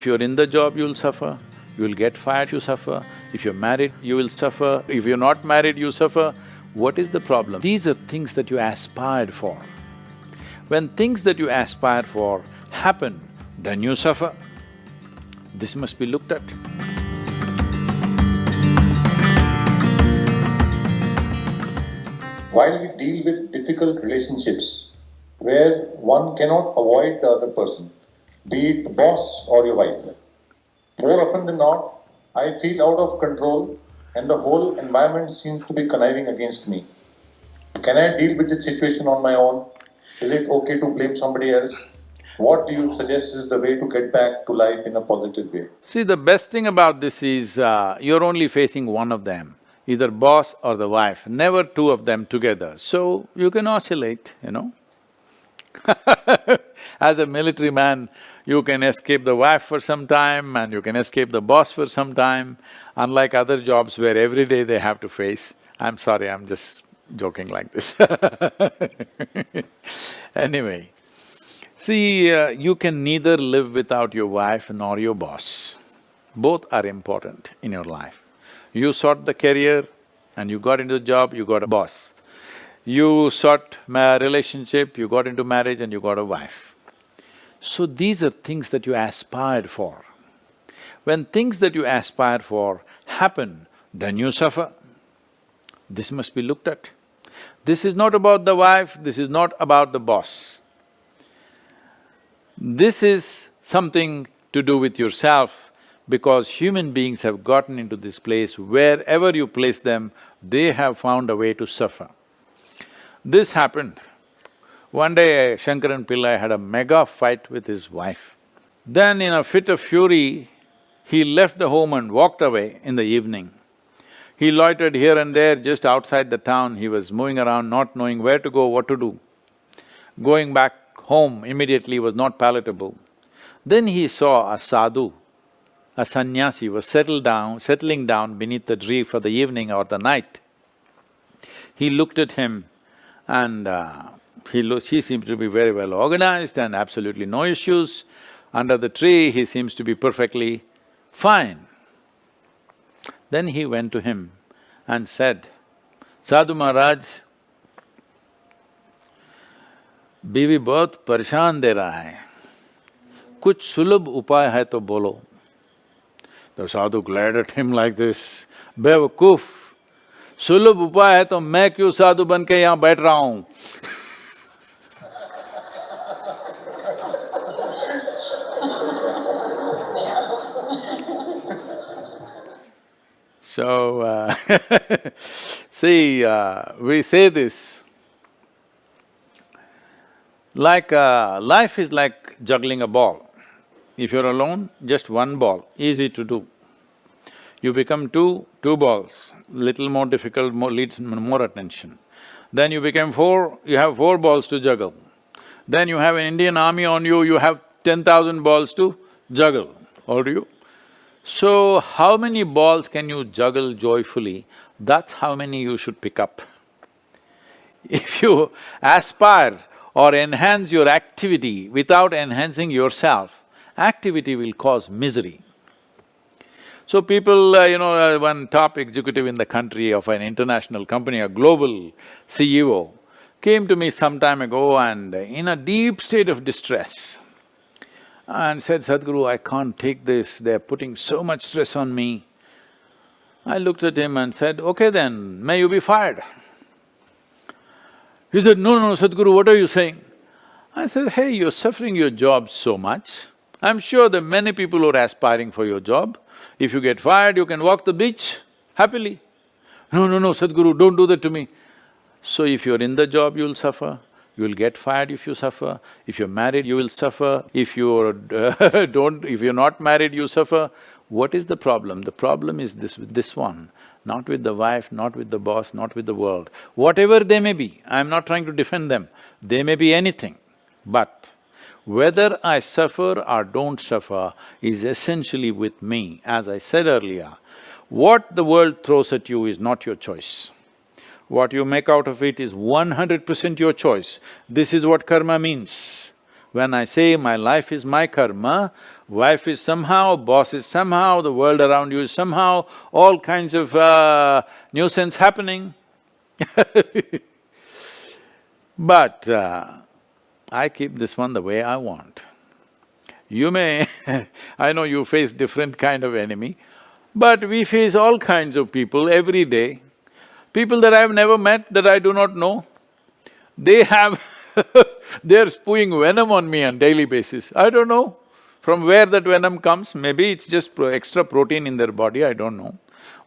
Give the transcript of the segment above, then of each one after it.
If you're in the job, you'll suffer. You'll get fired, you suffer. If you're married, you will suffer. If you're not married, you suffer. What is the problem? These are things that you aspired for. When things that you aspire for happen, then you suffer. This must be looked at. While we deal with difficult relationships where one cannot avoid the other person, be it the boss or your wife, more often than not, I feel out of control and the whole environment seems to be conniving against me. Can I deal with the situation on my own? Is it okay to blame somebody else? What do you suggest is the way to get back to life in a positive way? See, the best thing about this is, uh, you're only facing one of them, either boss or the wife, never two of them together. So, you can oscillate, you know As a military man, you can escape the wife for some time and you can escape the boss for some time, unlike other jobs where every day they have to face. I'm sorry, I'm just joking like this Anyway, see, uh, you can neither live without your wife nor your boss. Both are important in your life. You sought the career and you got into the job, you got a boss. You sought a relationship, you got into marriage and you got a wife. So these are things that you aspired for. When things that you aspire for happen, then you suffer. This must be looked at. This is not about the wife, this is not about the boss. This is something to do with yourself because human beings have gotten into this place wherever you place them, they have found a way to suffer. This happened one day, Shankaran Pillai had a mega fight with his wife. Then in a fit of fury, he left the home and walked away in the evening. He loitered here and there just outside the town, he was moving around not knowing where to go, what to do. Going back home immediately was not palatable. Then he saw a sadhu, a sannyasi was settled down… settling down beneath the tree for the evening or the night. He looked at him and uh, he looks… he seems to be very well organized and absolutely no issues. Under the tree, he seems to be perfectly fine. Then he went to him and said, Sadhu Maharaj, बीवी बहुत परेशान दे रहा है कुछ सुलभ उपाय है तो बोलो The sadhu glared at him like this, बेवकूफ सुलभ उपाय है तो मैं क्यों साधु बन के यहाँ बैठ रहा हूँ So, uh see, uh, we say this, like uh, life is like juggling a ball. If you're alone, just one ball, easy to do. You become two, two balls, little more difficult, more needs more attention. Then you become four, you have four balls to juggle. Then you have an Indian army on you, you have ten thousand balls to juggle, do you? So, how many balls can you juggle joyfully, that's how many you should pick up. If you aspire or enhance your activity without enhancing yourself, activity will cause misery. So people, uh, you know, uh, one top executive in the country of an international company, a global CEO, came to me some time ago and in a deep state of distress, and said, Sadhguru, I can't take this, they're putting so much stress on me. I looked at him and said, okay then, may you be fired. He said, no, no, Sadhguru, what are you saying? I said, hey, you're suffering your job so much. I'm sure there are many people who are aspiring for your job. If you get fired, you can walk the beach happily. No, no, no, Sadhguru, don't do that to me. So if you're in the job, you'll suffer you will get fired if you suffer, if you're married, you will suffer, if you're don't… if you're not married, you suffer. What is the problem? The problem is this with this one, not with the wife, not with the boss, not with the world. Whatever they may be, I'm not trying to defend them, they may be anything. But whether I suffer or don't suffer is essentially with me. As I said earlier, what the world throws at you is not your choice. What you make out of it is one hundred percent your choice. This is what karma means. When I say my life is my karma, wife is somehow, boss is somehow, the world around you is somehow, all kinds of uh, nuisance happening But uh, I keep this one the way I want. You may I know you face different kind of enemy, but we face all kinds of people every day. People that I've never met, that I do not know, they have they're spewing venom on me on daily basis. I don't know from where that venom comes, maybe it's just pro extra protein in their body, I don't know.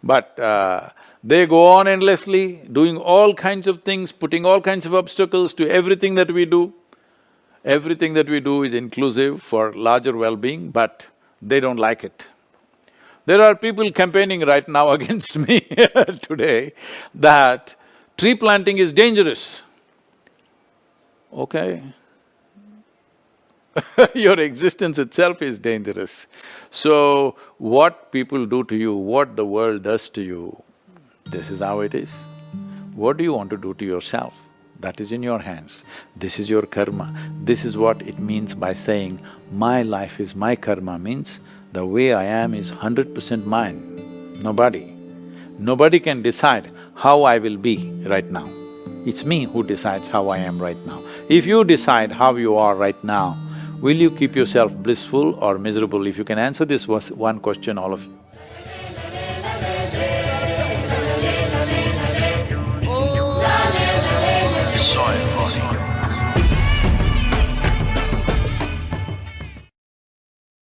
But uh, they go on endlessly, doing all kinds of things, putting all kinds of obstacles to everything that we do. Everything that we do is inclusive for larger well-being, but they don't like it. There are people campaigning right now against me today that tree planting is dangerous. Okay. Your existence itself is dangerous. So, what people do to you, what the world does to you, this is how it is. What do you want to do to yourself? That is in your hands. This is your karma. This is what it means by saying, my life is my karma means the way I am is hundred percent mine, nobody. Nobody can decide how I will be right now. It's me who decides how I am right now. If you decide how you are right now, will you keep yourself blissful or miserable? If you can answer this one question, all of you. soil.